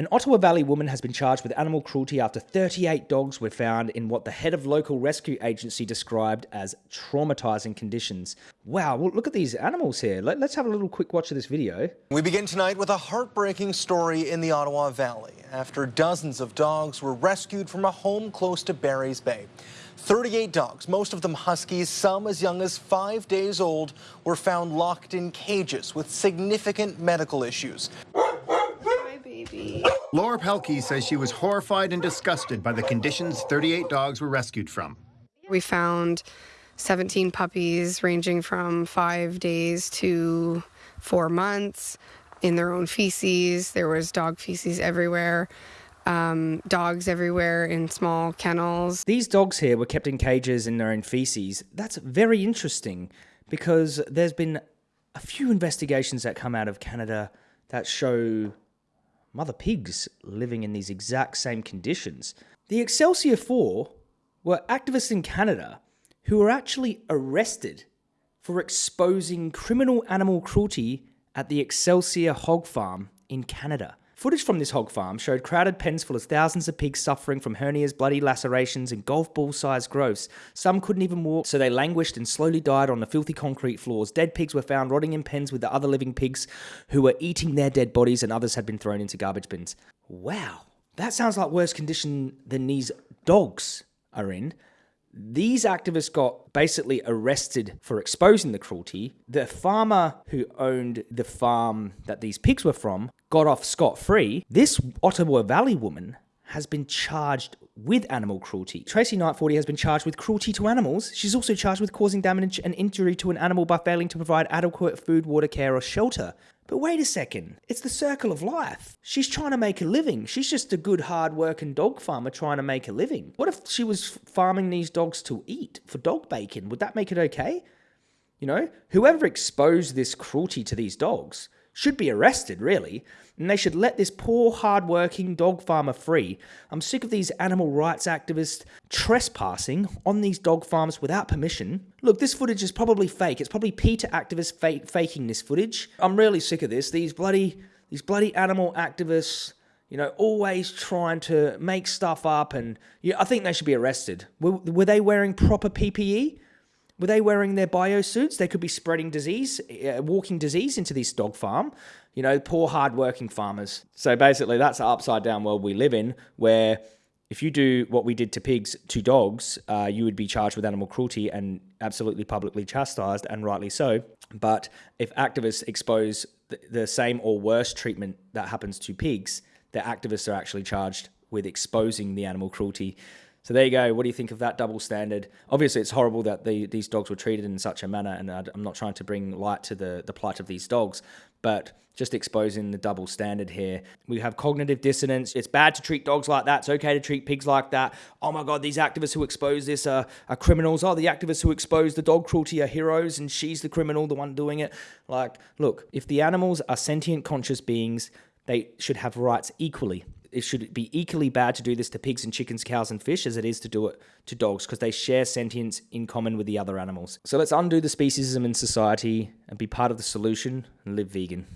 An Ottawa Valley woman has been charged with animal cruelty after 38 dogs were found in what the head of local rescue agency described as traumatizing conditions. Wow, well, look at these animals here. Let, us have a little quick watch of this video. We begin tonight with a heartbreaking story in the Ottawa Valley after dozens of dogs were rescued from a home close to Barry's Bay. 38 dogs, most of them huskies, some as young as five days old, were found locked in cages with significant medical issues. Laura Pelkey says she was horrified and disgusted by the conditions 38 dogs were rescued from. We found 17 puppies ranging from five days to four months in their own feces. There was dog feces everywhere. Um, dogs everywhere in small kennels. These dogs here were kept in cages in their own feces. That's very interesting because there's been a few investigations that come out of Canada that show mother pigs living in these exact same conditions. The Excelsior 4 were activists in Canada who were actually arrested for exposing criminal animal cruelty at the Excelsior hog farm in Canada. Footage from this hog farm showed crowded pens full of thousands of pigs suffering from hernias, bloody lacerations, and golf ball sized growths. Some couldn't even walk, so they languished and slowly died on the filthy concrete floors. Dead pigs were found rotting in pens with the other living pigs who were eating their dead bodies, and others had been thrown into garbage bins. Wow, that sounds like worse condition than these dogs are in. These activists got basically arrested for exposing the cruelty. The farmer who owned the farm that these pigs were from got off scot free. This Ottawa Valley woman has been charged with animal cruelty. Tracy Knight 40 has been charged with cruelty to animals. She's also charged with causing damage and injury to an animal by failing to provide adequate food, water, care, or shelter. But wait a second, it's the circle of life. She's trying to make a living. She's just a good, hard working dog farmer trying to make a living. What if she was farming these dogs to eat for dog bacon? Would that make it okay? You know, whoever exposed this cruelty to these dogs should be arrested, really, and they should let this poor, hard-working dog farmer free. I'm sick of these animal rights activists trespassing on these dog farms without permission. Look, this footage is probably fake. It's probably PETA activists faking this footage. I'm really sick of this. These bloody, these bloody animal activists you know, always trying to make stuff up, and yeah, I think they should be arrested. Were, were they wearing proper PPE? Were they wearing their biosuits? They could be spreading disease, uh, walking disease into this dog farm. You know, poor, hardworking farmers. So basically, that's the upside down world we live in, where if you do what we did to pigs to dogs, uh, you would be charged with animal cruelty and absolutely publicly chastised, and rightly so. But if activists expose the, the same or worse treatment that happens to pigs, the activists are actually charged with exposing the animal cruelty. So there you go. What do you think of that double standard? Obviously, it's horrible that the, these dogs were treated in such a manner, and I'm not trying to bring light to the, the plight of these dogs, but just exposing the double standard here. We have cognitive dissonance. It's bad to treat dogs like that. It's okay to treat pigs like that. Oh my God, these activists who expose this are, are criminals. Oh, the activists who expose the dog cruelty are heroes, and she's the criminal, the one doing it. Like, look, if the animals are sentient, conscious beings, they should have rights equally it should be equally bad to do this to pigs and chickens, cows and fish as it is to do it to dogs because they share sentience in common with the other animals. So let's undo the speciesism in society and be part of the solution and live vegan.